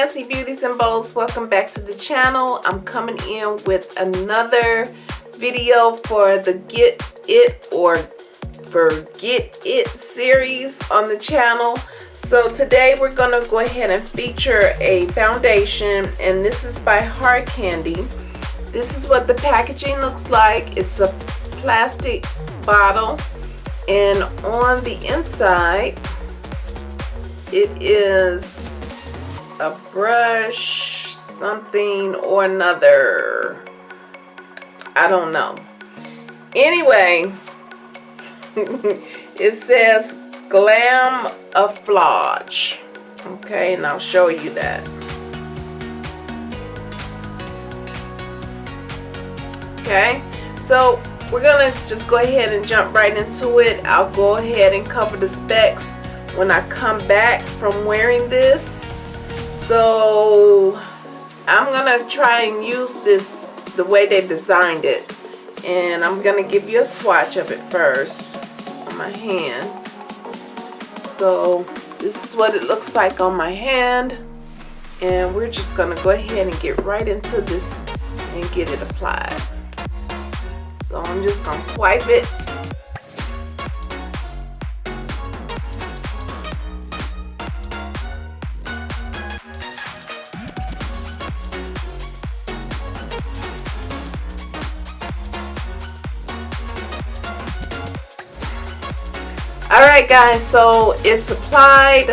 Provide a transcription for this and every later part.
fancy beauties and welcome back to the channel. I'm coming in with another video for the get it or forget it series on the channel. So today we're gonna go ahead and feature a foundation and this is by hard candy. This is what the packaging looks like. It's a plastic bottle and on the inside it is a brush something or another. I don't know. Anyway it says glam afflage okay and I'll show you that. Okay so we're gonna just go ahead and jump right into it. I'll go ahead and cover the specs when I come back from wearing this so I'm gonna try and use this the way they designed it. And I'm gonna give you a swatch of it first on my hand. So this is what it looks like on my hand. And we're just gonna go ahead and get right into this and get it applied. So I'm just gonna swipe it Alright guys, so it's applied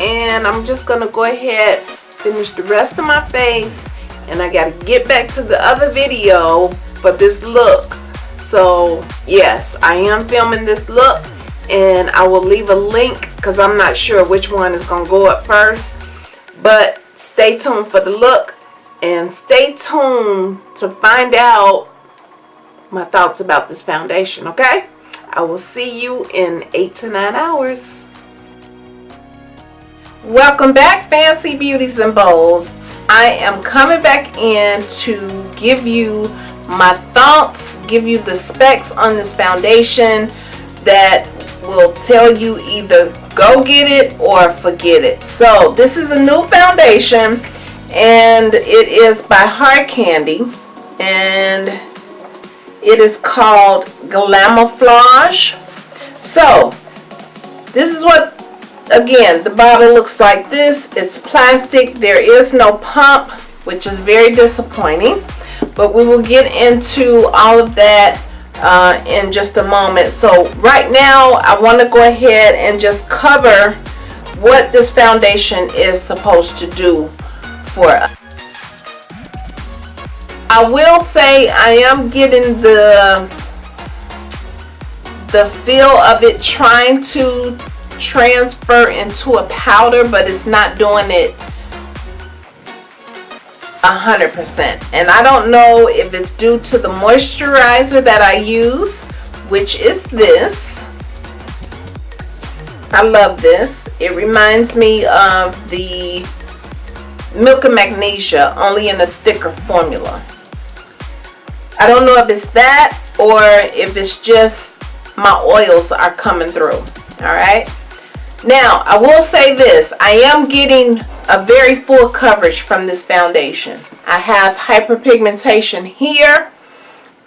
and I'm just going to go ahead finish the rest of my face and I got to get back to the other video for this look. So yes, I am filming this look and I will leave a link because I'm not sure which one is going to go up first. But stay tuned for the look and stay tuned to find out my thoughts about this foundation, okay? I will see you in eight to nine hours. Welcome back, Fancy Beauties and Bowls. I am coming back in to give you my thoughts, give you the specs on this foundation that will tell you either go get it or forget it. So this is a new foundation and it is by Hard Candy and it is called Glamoflauge. So, this is what, again, the bottle looks like this. It's plastic. There is no pump, which is very disappointing. But we will get into all of that uh, in just a moment. So right now, I want to go ahead and just cover what this foundation is supposed to do for us. I will say I am getting the the feel of it trying to transfer into a powder but it's not doing it a hundred percent. And I don't know if it's due to the moisturizer that I use which is this. I love this. It reminds me of the milk and magnesia only in a thicker formula I don't know if it's that or if it's just my oils are coming through. Alright. Now, I will say this. I am getting a very full coverage from this foundation. I have hyperpigmentation here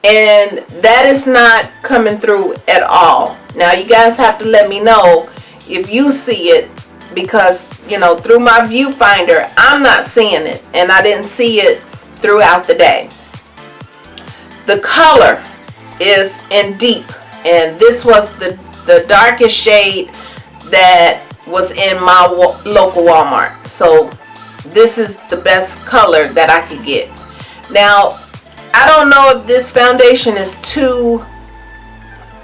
and that is not coming through at all. Now, you guys have to let me know if you see it because, you know, through my viewfinder, I'm not seeing it and I didn't see it throughout the day the color is in deep and this was the the darkest shade that was in my local Walmart. So this is the best color that I could get. Now I don't know if this foundation is too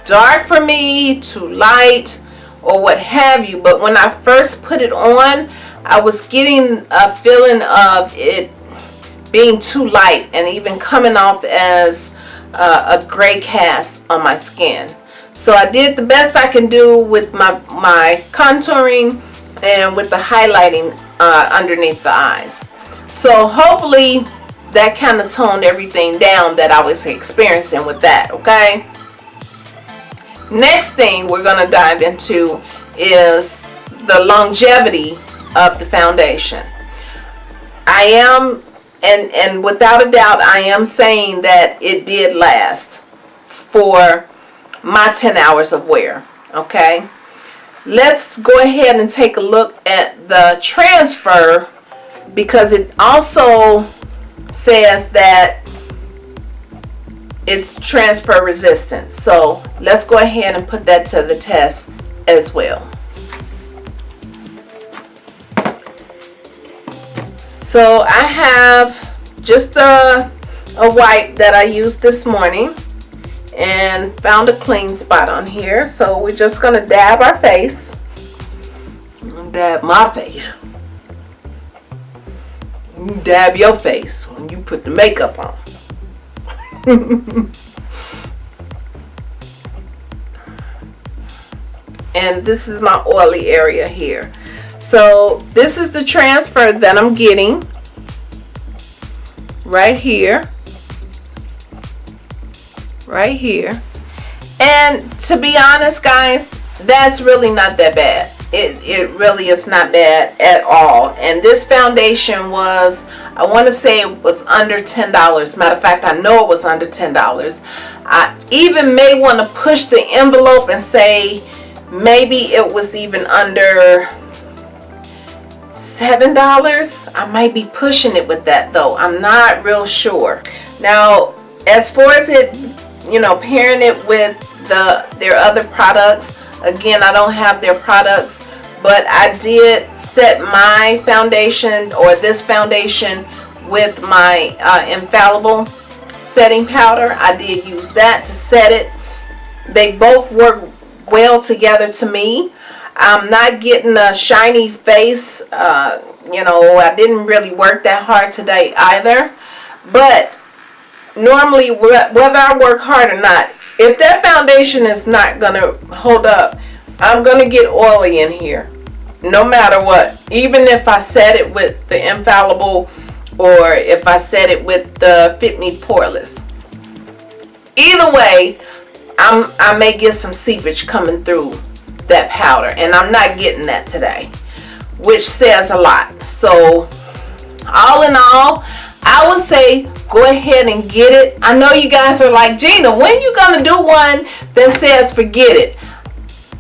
dark for me too light or what have you but when I first put it on I was getting a feeling of it being too light and even coming off as uh, a gray cast on my skin. So I did the best I can do with my, my contouring and with the highlighting uh, underneath the eyes. So hopefully that kind of toned everything down that I was experiencing with that, okay? Next thing we're going to dive into is the longevity of the foundation. I am, and, and without a doubt, I am saying that it did last for my 10 hours of wear, okay? Let's go ahead and take a look at the transfer because it also says that it's transfer resistant. So let's go ahead and put that to the test as well. So I have just a, a wipe that I used this morning and found a clean spot on here. So we're just to dab our face. Dab my face. dab your face when you put the makeup on. and this is my oily area here. So this is the transfer that I'm getting right here. Right here. And to be honest guys that's really not that bad. It, it really is not bad at all. And this foundation was I want to say it was under ten dollars. Matter of fact I know it was under ten dollars. I even may want to push the envelope and say maybe it was even under seven dollars? I might be pushing it with that though. I'm not real sure. Now as far as it you know pairing it with the their other products again I don't have their products but I did set my foundation or this foundation with my uh, infallible setting powder. I did use that to set it. They both work well together to me I'm not getting a shiny face uh, you know I didn't really work that hard today either. But normally whether I work hard or not if that foundation is not gonna hold up I'm gonna get oily in here no matter what. Even if I set it with the infallible or if I set it with the Fit Me Poreless. Either way I'm, I may get some seepage coming through that powder and I'm not getting that today which says a lot so all in all I would say go ahead and get it. I know you guys are like, Gina, when you to do one that says forget it?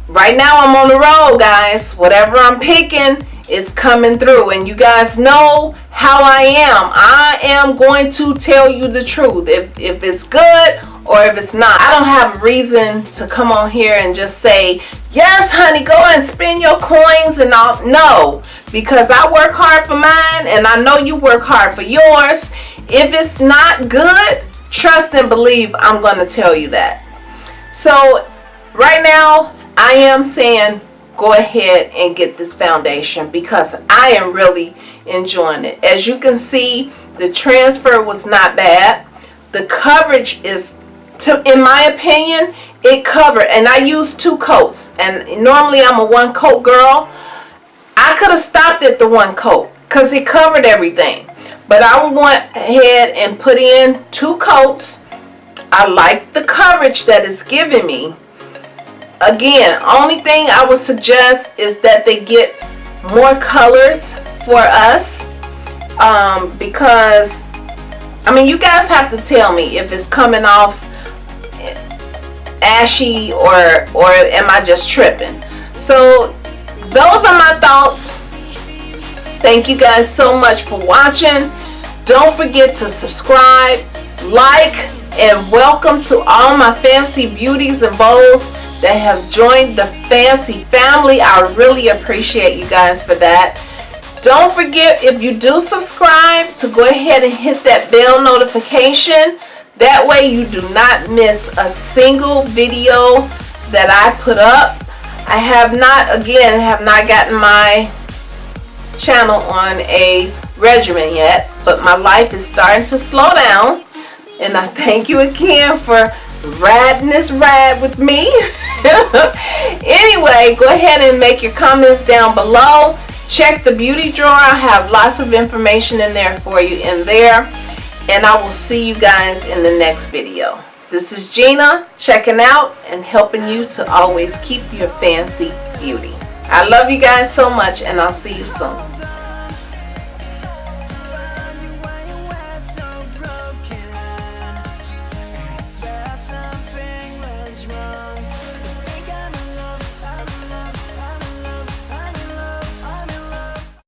Right now I'm on the road, guys. Whatever I'm picking, it's coming through. And you guys know how I am. I am going to tell you the truth. If, if it's good or if it's not. I don't have a reason to come on here and just say, yes, honey, go and spend your coins and all. No, because I work hard for mine and I know you work hard for yours. If it's not good, trust and believe I'm going to tell you that. So right now, I am saying go ahead and get this foundation because I am really enjoying it. As you can see, the transfer was not bad. The coverage is, to, in my opinion, it covered. And I used two coats. And normally I'm a one coat girl. I could have stopped at the one coat because it covered everything. But I went ahead and put in two coats. I like the coverage that it's giving me. Again, only thing I would suggest is that they get more colors for us um, because I mean you guys have to tell me if it's coming off ashy or or am I just tripping? So those are my thoughts. Thank you guys so much for watching. Don't forget to subscribe like and welcome to all my fancy beauties and bows that have joined the fancy family. I really appreciate you guys for that. Don't forget if you do subscribe to go ahead and hit that bell notification that way you do not miss a single video that I put up. I have not again have not gotten my channel on a regimen yet but my life is starting to slow down. And I thank you again for riding this ride with me. Anyway go ahead and make your comments down below. Check the beauty drawer. I have lots of information in there for you in there and I will see you guys in the next video. This is Gina checking out and helping you to always keep your fancy beauty. I love you guys so much and I'll see you soon.